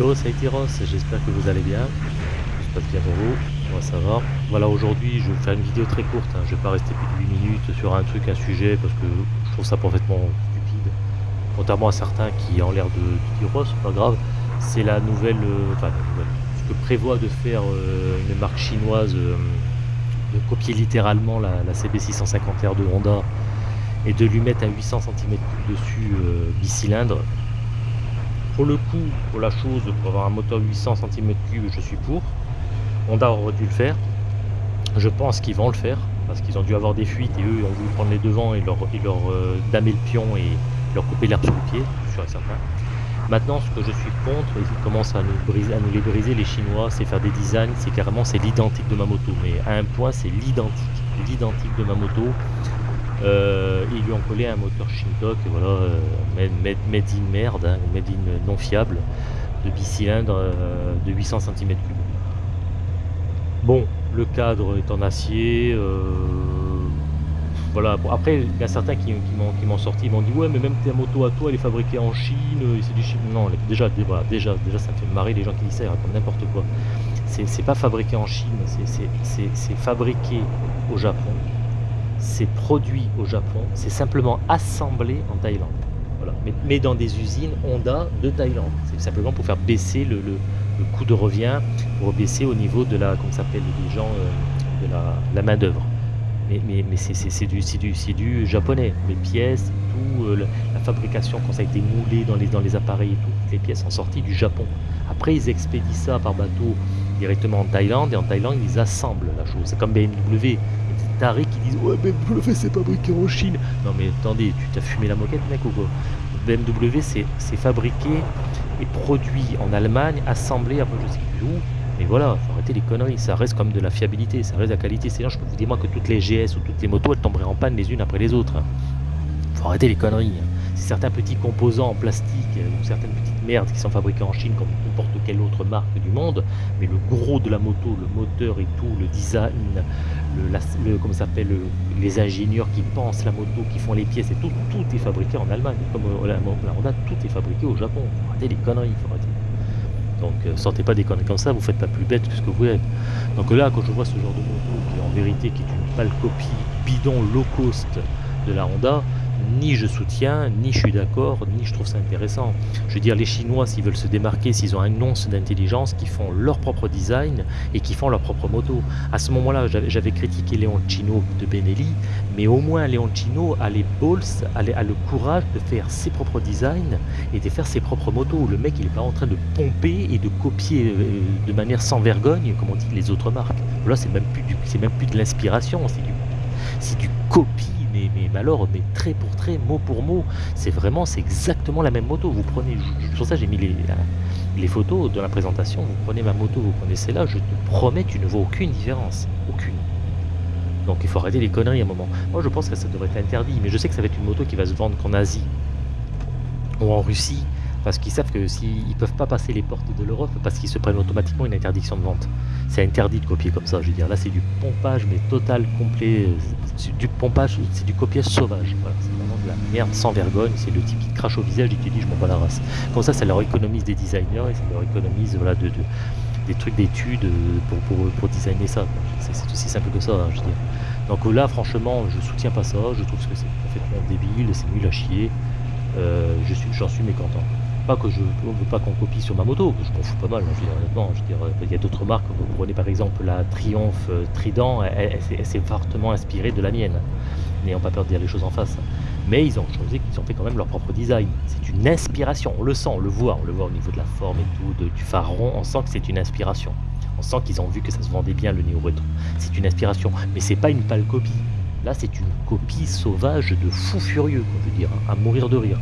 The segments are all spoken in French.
a été Ross, j'espère que vous allez bien. Tout se passe bien pour vous, moi ça va. Voilà, aujourd'hui je vais faire une vidéo très courte, hein. je vais pas rester plus de 8 minutes sur un truc, un sujet, parce que je trouve ça parfaitement stupide. Contrairement à certains qui ont l'air de, dire Ross, c'est pas grave, c'est la nouvelle, euh, enfin ce que prévoit de faire euh, une marque chinoise, euh, de copier littéralement la, la CB650R de Honda et de lui mettre un 800 cm3 dessus bicylindre pour le coup, pour la chose, pour avoir un moteur 800 cm3, je suis pour. Honda aurait dû le faire. Je pense qu'ils vont le faire, parce qu'ils ont dû avoir des fuites et eux ont voulu prendre les devants et leur, leur euh, damer le pion et leur couper l'herbe sous le pied, sûr et certain. Maintenant, ce que je suis contre, ils commencent à nous, briser, à nous les briser, les Chinois, c'est faire des designs, c'est carrément c'est l'identique de ma moto. Mais à un point, c'est l'identique, l'identique de ma moto. Euh, ils lui ont collé un moteur Shintok, voilà, euh, made, in merde, hein, made in non fiable, de bicylindre euh, de 800 cm3. Bon, le cadre est en acier. voilà. après, il y a certains qui, m'ont sorti, ils m'ont dit ouais, mais même ta moto à toi, elle est fabriquée en Chine, c'est du Chine. Non, déjà, déjà, déjà, ça me fait marrer les gens qui disent ça, ils racontent n'importe quoi. C'est pas fabriqué en Chine, c'est fabriqué au Japon c'est produit au Japon, c'est simplement assemblé en Thaïlande. Mais, dans des usines Honda de Thaïlande. C'est simplement pour faire baisser le, coût de revient, pour baisser au niveau de la, comment s'appelle, des gens, euh, de la, main d'œuvre. Mais, c'est du, japonais. Les pièces, tout, euh, la fabrication, quand ça a été moulé dans les, appareils et tout, les pièces sont sorties du Japon. Après, ils expédient ça par bateau directement en Thaïlande et en Thaïlande, ils assemblent la chose. C'est comme BMW tarés qui disent ouais BMW c'est fabriqué en Chine. Non mais attendez, tu t'as fumé la moquette mec ou quoi? BMW c'est fabriqué et produit en Allemagne, assemblé après je sais plus où. Mais voilà, faut arrêter les conneries, ça reste comme de la fiabilité, ça reste la qualité. C'est je peux vous dire moi que toutes les GS ou toutes les motos elles tomberaient en panne les unes après les autres. Hein. Faut arrêter les conneries. Certains petits composants en plastique euh, ou certaines petites merdes qui sont fabriquées en Chine comme n'importe quelle autre marque du monde, mais le gros de la moto, le moteur et tout, le design, le, le comment s'appelle, les ingénieurs qui pensent la moto, qui font les pièces et tout, tout est fabriqué en Allemagne. Comme euh, la, Honda, tout est fabriqué au Japon. Arrêtez les conneries, faut arrêter. Donc euh, sortez pas des conneries comme ça, vous faites pas plus bête que ce que vous êtes. Donc là, quand je vois ce genre de moto qui en vérité qui est une pâle copie bidon low cost de la Honda, ni je soutiens, ni je suis d'accord, ni je trouve ça intéressant. Je veux dire, les Chinois, s'ils veulent se démarquer, s'ils ont un once d'intelligence, qui font leur propre design et qui font leur propre moto. À ce moment-là, j'avais critiqué Chino de Benelli, mais au moins Chino a les balls, a, le courage de faire ses propres designs et de faire ses propres motos. Le mec, il n'est pas en train de pomper et de copier euh, de manière sans vergogne, comme on dit les autres marques. Là, c'est même plus même plus de l'inspiration, c'est du copie mais, alors, mais trait pour trait, mot pour mot, c'est vraiment, c'est exactement la même moto. Vous prenez, pour ça j'ai mis les, les photos de la présentation, vous prenez ma moto, vous prenez celle-là, je te promets, tu ne vois aucune différence, aucune. Donc il faut arrêter les conneries à un moment. Moi je pense que ça devrait être interdit, mais je sais que ça va être une moto qui va se vendre qu'en Asie ou en Russie, parce qu'ils savent que s'ils ne peuvent pas passer les portes de l'Europe, parce qu'ils se prennent automatiquement une interdiction de vente. C'est interdit de copier comme ça, je veux dire. Là, c'est du pompage, mais total, complet. Du pompage, c'est du copiage sauvage. C'est vraiment de la merde sans vergogne. C'est le type qui crache au visage et qui dit je m'en bats la race. Comme ça, ça leur économise des designers et ça leur économise voilà, de, des trucs d'études pour, pour, pour, designer ça. C'est aussi simple que ça, hein, je veux dire. Donc là, franchement, je soutiens pas ça. Je trouve que c'est complètement débile, c'est nul à chier. Euh, j'en suis mécontent. Pas que je ne veux pas qu'on copie sur ma moto, que je m'en fous pas mal, je dire, honnêtement. Je veux dire, il y a d'autres marques, vous prenez par exemple la Triumph euh, Trident, elle, s'est fortement inspirée de la mienne, n'ayant pas peur de dire les choses en face. Mais ils ont choisi qu'ils ont fait quand même leur propre design. C'est une inspiration, on le sent, on le voit, on le voit au niveau de la forme et tout, du phare rond, on sent que c'est une inspiration. On sent qu'ils ont vu que ça se vendait bien le néo retro. C'est une inspiration, mais c'est pas une pâle copie. Là, c'est une copie sauvage de fou furieux, je dire, à mourir de rire.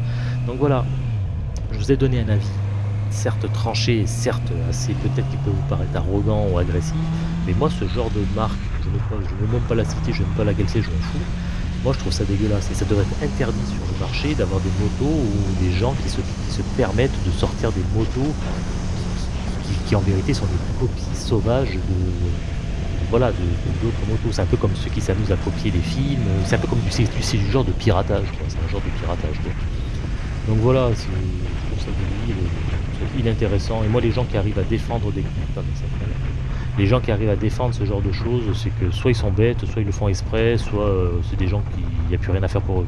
Donc voilà, je vous ai donné un avis, certes tranché, certes assez peut-être qui peut vous paraître arrogant ou agressif, mais moi ce genre de marque, je ne veux, même pas la citer, je ne veux pas la c'est, je m'en fous. Moi je trouve ça dégueulasse et ça devrait être interdit sur le marché d'avoir des motos ou des gens qui se, permettent de sortir des motos qui, en vérité sont des copies sauvages de, voilà, d'autres motos. C'est un peu comme ceux qui s'amusent à copier les films. C'est un peu comme du, c'est du genre de piratage, C'est un genre de piratage, Donc voilà, c'est pour ça. Et moi, les gens qui arrivent à défendre des... les gens qui arrivent à défendre ce genre de choses, c'est que soit ils sont bêtes, soit ils le font exprès, soit euh, c'est des gens qui n'y a plus rien à faire pour eux.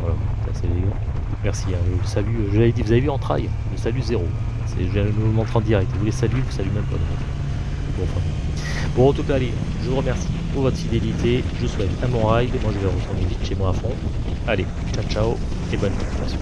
Voilà, c'est Merci. Hein. Le salut, je l'avais dit, vous avez vu en trail, le salut zéro. Je me montre en direct. Vous les saluez, vous saluez même pas. Bon, bon, en tout cas, allez, je vous remercie pour votre fidélité. Je vous souhaite un bon ride. Moi, je vais retourner vite chez moi à fond. Allez, ciao, ciao et bonne continuation.